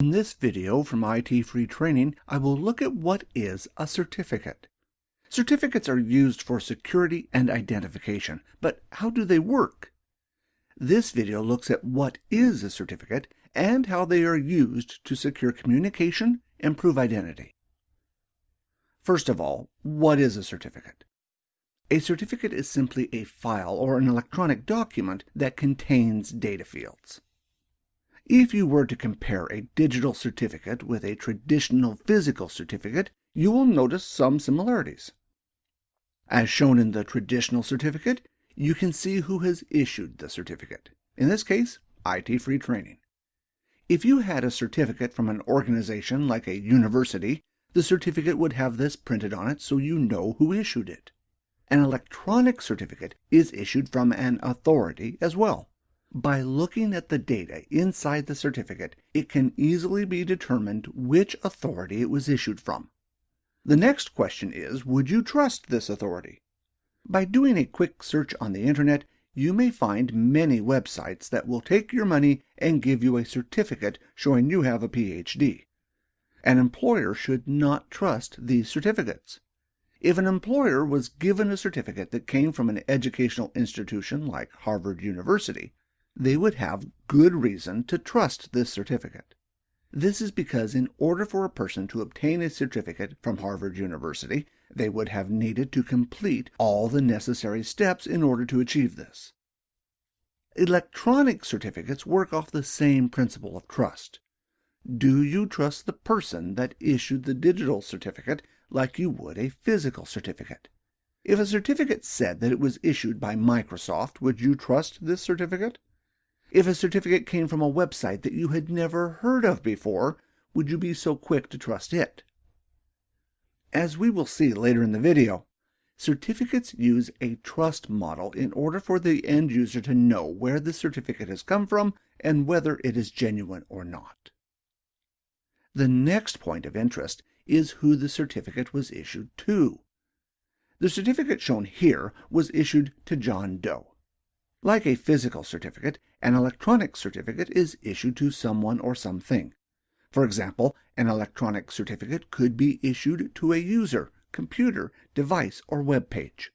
In this video from IT Free Training, I will look at what is a certificate. Certificates are used for security and identification, but how do they work? This video looks at what is a certificate and how they are used to secure communication and prove identity. First of all, what is a certificate? A certificate is simply a file or an electronic document that contains data fields. If you were to compare a digital certificate with a traditional physical certificate, you will notice some similarities. As shown in the traditional certificate, you can see who has issued the certificate. In this case, IT Free Training. If you had a certificate from an organization like a university, the certificate would have this printed on it so you know who issued it. An electronic certificate is issued from an authority as well. By looking at the data inside the certificate, it can easily be determined which authority it was issued from. The next question is, would you trust this authority? By doing a quick search on the internet, you may find many websites that will take your money and give you a certificate showing you have a PhD. An employer should not trust these certificates. If an employer was given a certificate that came from an educational institution like Harvard University, they would have good reason to trust this certificate. This is because in order for a person to obtain a certificate from Harvard University, they would have needed to complete all the necessary steps in order to achieve this. Electronic certificates work off the same principle of trust. Do you trust the person that issued the digital certificate like you would a physical certificate? If a certificate said that it was issued by Microsoft, would you trust this certificate? If a certificate came from a website that you had never heard of before, would you be so quick to trust it? As we will see later in the video, certificates use a trust model in order for the end user to know where the certificate has come from and whether it is genuine or not. The next point of interest is who the certificate was issued to. The certificate shown here was issued to John Doe. Like a physical certificate, an electronic certificate is issued to someone or something. For example, an electronic certificate could be issued to a user, computer, device, or web page.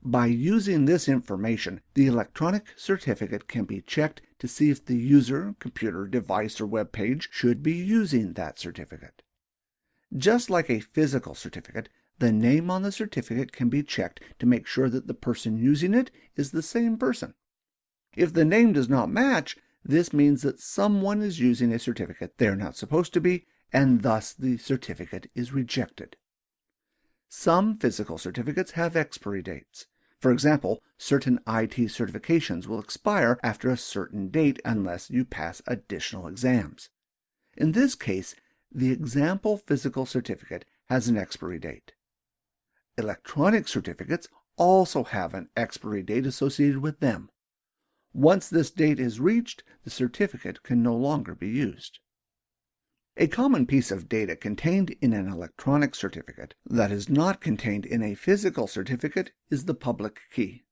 By using this information, the electronic certificate can be checked to see if the user, computer, device, or web page should be using that certificate. Just like a physical certificate, the name on the certificate can be checked to make sure that the person using it is the same person. If the name does not match, this means that someone is using a certificate they're not supposed to be, and thus the certificate is rejected. Some physical certificates have expiry dates. For example, certain IT certifications will expire after a certain date unless you pass additional exams. In this case, the example physical certificate has an expiry date. Electronic certificates also have an expiry date associated with them. Once this date is reached, the certificate can no longer be used. A common piece of data contained in an electronic certificate that is not contained in a physical certificate is the public key.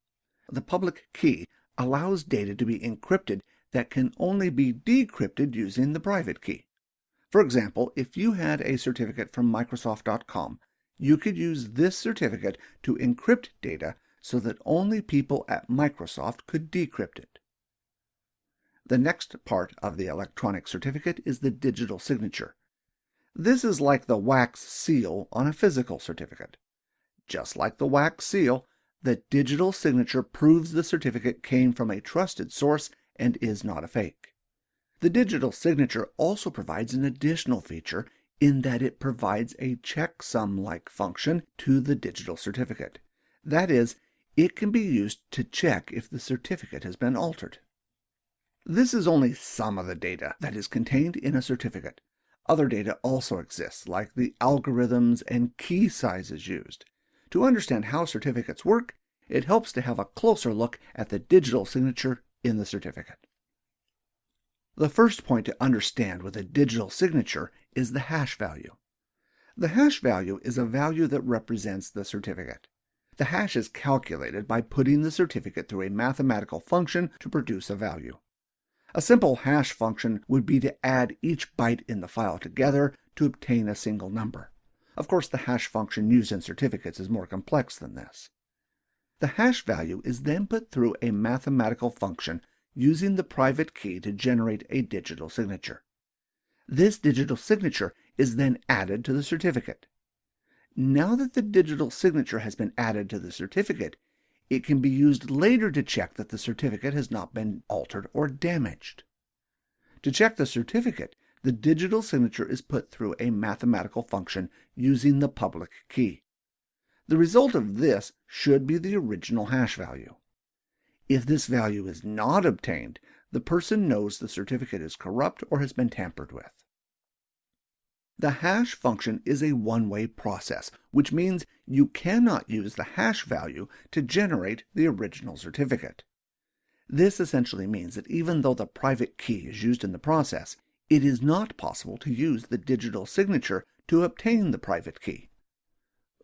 The public key allows data to be encrypted that can only be decrypted using the private key. For example, if you had a certificate from Microsoft.com you could use this certificate to encrypt data so that only people at Microsoft could decrypt it. The next part of the electronic certificate is the digital signature. This is like the wax seal on a physical certificate. Just like the wax seal, the digital signature proves the certificate came from a trusted source and is not a fake. The digital signature also provides an additional feature in that it provides a checksum-like function to the digital certificate. That is, it can be used to check if the certificate has been altered. This is only some of the data that is contained in a certificate. Other data also exists, like the algorithms and key sizes used. To understand how certificates work, it helps to have a closer look at the digital signature in the certificate. The first point to understand with a digital signature is the hash value. The hash value is a value that represents the certificate. The hash is calculated by putting the certificate through a mathematical function to produce a value. A simple hash function would be to add each byte in the file together to obtain a single number. Of course, the hash function used in certificates is more complex than this. The hash value is then put through a mathematical function using the private key to generate a digital signature. This digital signature is then added to the certificate. Now that the digital signature has been added to the certificate, it can be used later to check that the certificate has not been altered or damaged. To check the certificate, the digital signature is put through a mathematical function using the public key. The result of this should be the original hash value. If this value is not obtained, the person knows the certificate is corrupt or has been tampered with. The hash function is a one-way process, which means you cannot use the hash value to generate the original certificate. This essentially means that even though the private key is used in the process, it is not possible to use the digital signature to obtain the private key.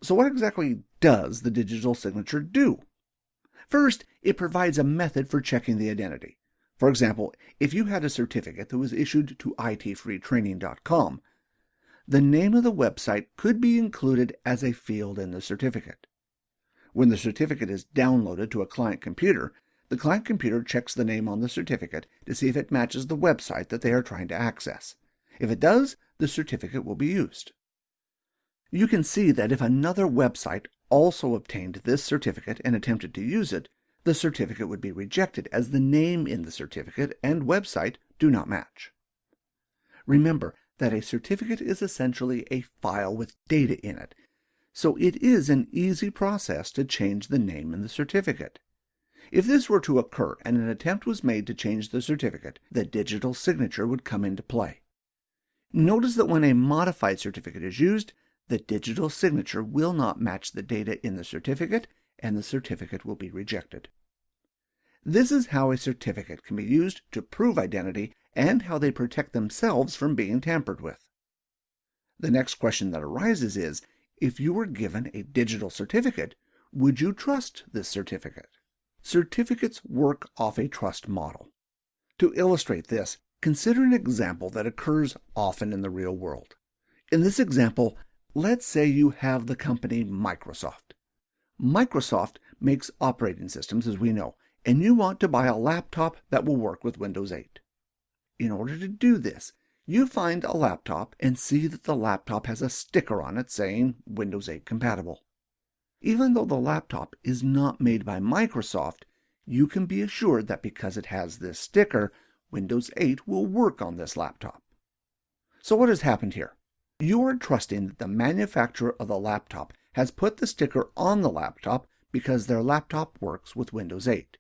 So what exactly does the digital signature do? First, it provides a method for checking the identity. For example, if you had a certificate that was issued to itfreetraining.com, the name of the website could be included as a field in the certificate. When the certificate is downloaded to a client computer, the client computer checks the name on the certificate to see if it matches the website that they are trying to access. If it does, the certificate will be used. You can see that if another website also obtained this certificate and attempted to use it, the certificate would be rejected as the name in the certificate and website do not match. Remember, that a certificate is essentially a file with data in it, so it is an easy process to change the name in the certificate. If this were to occur and an attempt was made to change the certificate, the digital signature would come into play. Notice that when a modified certificate is used, the digital signature will not match the data in the certificate and the certificate will be rejected. This is how a certificate can be used to prove identity and how they protect themselves from being tampered with. The next question that arises is, if you were given a digital certificate, would you trust this certificate? Certificates work off a trust model. To illustrate this, consider an example that occurs often in the real world. In this example, let's say you have the company Microsoft. Microsoft makes operating systems, as we know, and you want to buy a laptop that will work with Windows 8. In order to do this, you find a laptop and see that the laptop has a sticker on it saying Windows 8 compatible. Even though the laptop is not made by Microsoft, you can be assured that because it has this sticker, Windows 8 will work on this laptop. So what has happened here? You are trusting that the manufacturer of the laptop has put the sticker on the laptop because their laptop works with Windows 8.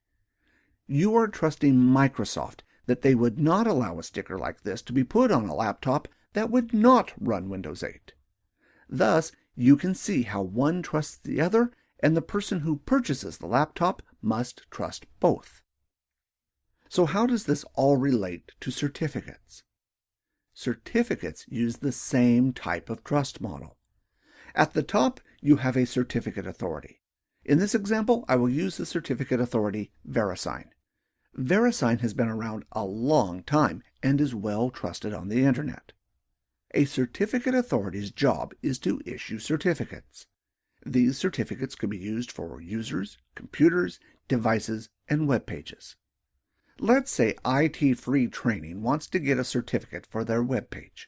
You are trusting Microsoft that they would not allow a sticker like this to be put on a laptop that would not run Windows 8. Thus, you can see how one trusts the other, and the person who purchases the laptop must trust both. So how does this all relate to certificates? Certificates use the same type of trust model. At the top, you have a certificate authority. In this example, I will use the certificate authority VeriSign. VeriSign has been around a long time and is well trusted on the Internet. A certificate authority's job is to issue certificates. These certificates can be used for users, computers, devices, and web pages. Let's say IT Free Training wants to get a certificate for their web page.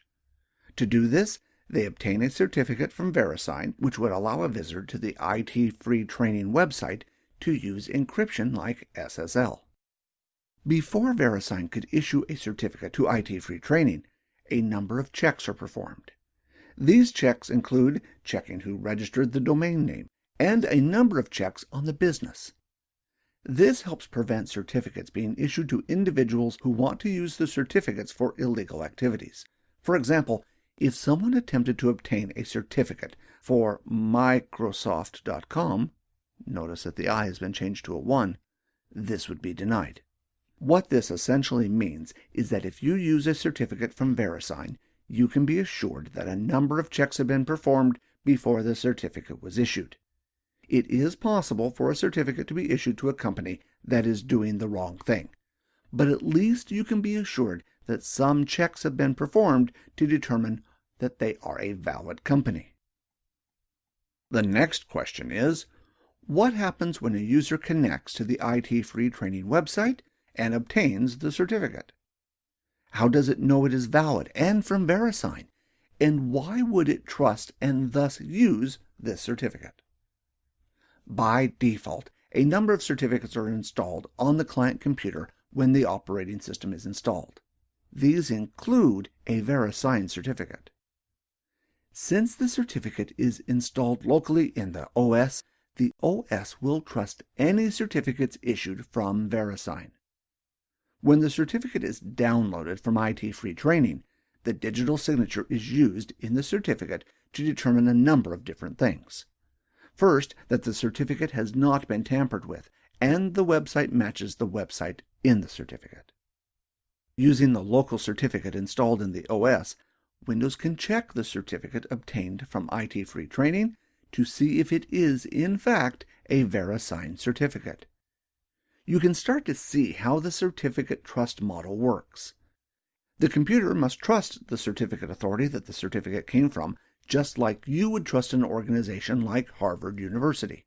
To do this, they obtain a certificate from VeriSign, which would allow a visitor to the IT Free Training website to use encryption like SSL. Before VeriSign could issue a certificate to IT Free Training, a number of checks are performed. These checks include checking who registered the domain name and a number of checks on the business. This helps prevent certificates being issued to individuals who want to use the certificates for illegal activities. For example, if someone attempted to obtain a certificate for Microsoft.com, notice that the I has been changed to a 1, this would be denied. What this essentially means is that if you use a certificate from VeriSign, you can be assured that a number of checks have been performed before the certificate was issued. It is possible for a certificate to be issued to a company that is doing the wrong thing. but at least you can be assured that some checks have been performed to determine that they are a valid company. The next question is, what happens when a user connects to the IT Free Training website and obtains the certificate? How does it know it is valid and from VeriSign? And why would it trust and thus use this certificate? By default, a number of certificates are installed on the client computer when the operating system is installed. These include a VeriSign certificate. Since the certificate is installed locally in the OS, the OS will trust any certificates issued from VeriSign. When the certificate is downloaded from IT Free Training, the digital signature is used in the certificate to determine a number of different things. First, that the certificate has not been tampered with, and the website matches the website in the certificate. Using the local certificate installed in the OS, Windows can check the certificate obtained from IT Free Training to see if it is, in fact, a VeriSign certificate. You can start to see how the certificate trust model works. The computer must trust the certificate authority that the certificate came from, just like you would trust an organization like Harvard University.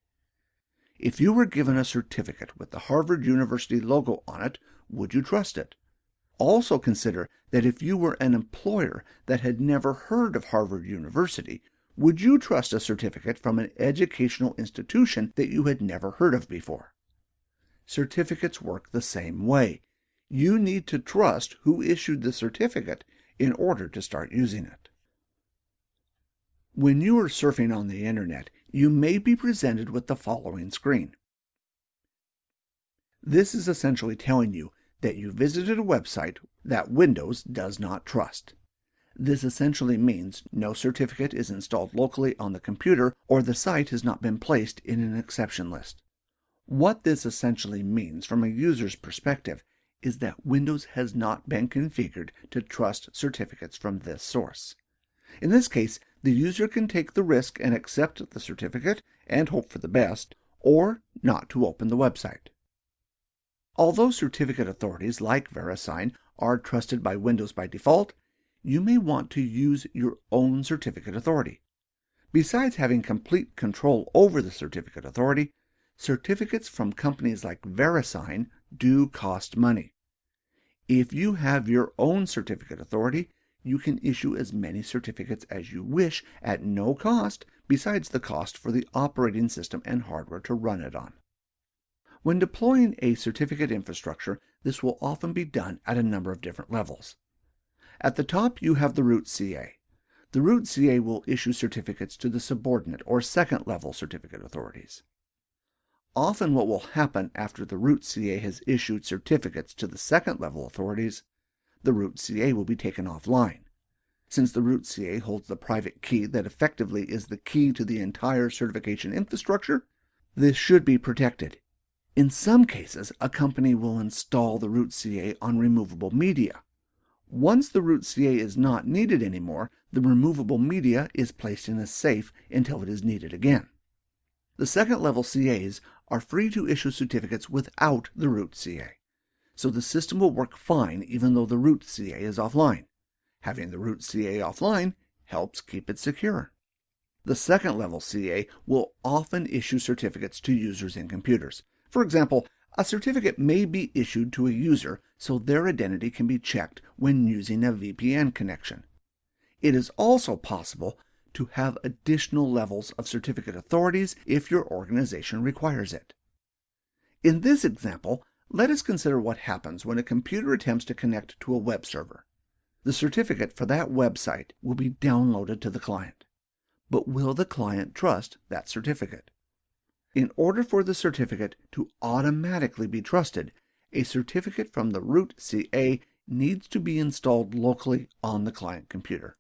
If you were given a certificate with the Harvard University logo on it, would you trust it? Also consider that if you were an employer that had never heard of Harvard University, would you trust a certificate from an educational institution that you had never heard of before? Certificates work the same way. You need to trust who issued the certificate in order to start using it. When you are surfing on the internet, you may be presented with the following screen. This is essentially telling you that you visited a website that Windows does not trust. This essentially means no certificate is installed locally on the computer or the site has not been placed in an exception list. What this essentially means from a user's perspective is that Windows has not been configured to trust certificates from this source. In this case, the user can take the risk and accept the certificate and hope for the best, or not to open the website. Although certificate authorities like VeriSign are trusted by Windows by default, you may want to use your own certificate authority. Besides having complete control over the certificate authority, certificates from companies like VeriSign do cost money. If you have your own certificate authority, you can issue as many certificates as you wish at no cost besides the cost for the operating system and hardware to run it on. When deploying a certificate infrastructure, this will often be done at a number of different levels. At the top, you have the root CA. The root CA will issue certificates to the subordinate or second level certificate authorities. Often what will happen after the root CA has issued certificates to the second level authorities, the root CA will be taken offline. Since the root CA holds the private key that effectively is the key to the entire certification infrastructure, this should be protected in some cases, a company will install the root CA on removable media. Once the root CA is not needed anymore, the removable media is placed in a safe until it is needed again. The second level CAs are free to issue certificates without the root CA, so the system will work fine even though the root CA is offline. Having the root CA offline helps keep it secure. The second level CA will often issue certificates to users in computers, for example, a certificate may be issued to a user so their identity can be checked when using a VPN connection. It is also possible to have additional levels of certificate authorities if your organization requires it. In this example, let us consider what happens when a computer attempts to connect to a web server. The certificate for that website will be downloaded to the client. But will the client trust that certificate? In order for the certificate to automatically be trusted, a certificate from the root CA needs to be installed locally on the client computer.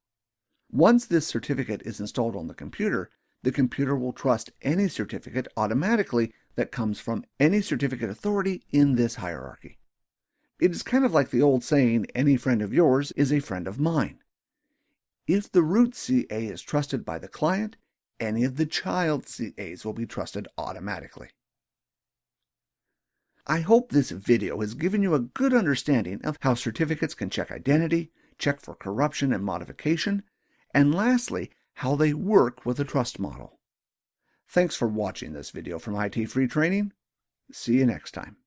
Once this certificate is installed on the computer, the computer will trust any certificate automatically that comes from any certificate authority in this hierarchy. It is kind of like the old saying, any friend of yours is a friend of mine. If the root CA is trusted by the client, any of the child CAs will be trusted automatically. I hope this video has given you a good understanding of how certificates can check identity, check for corruption and modification, and lastly, how they work with a trust model. Thanks for watching this video from IT Free Training. See you next time.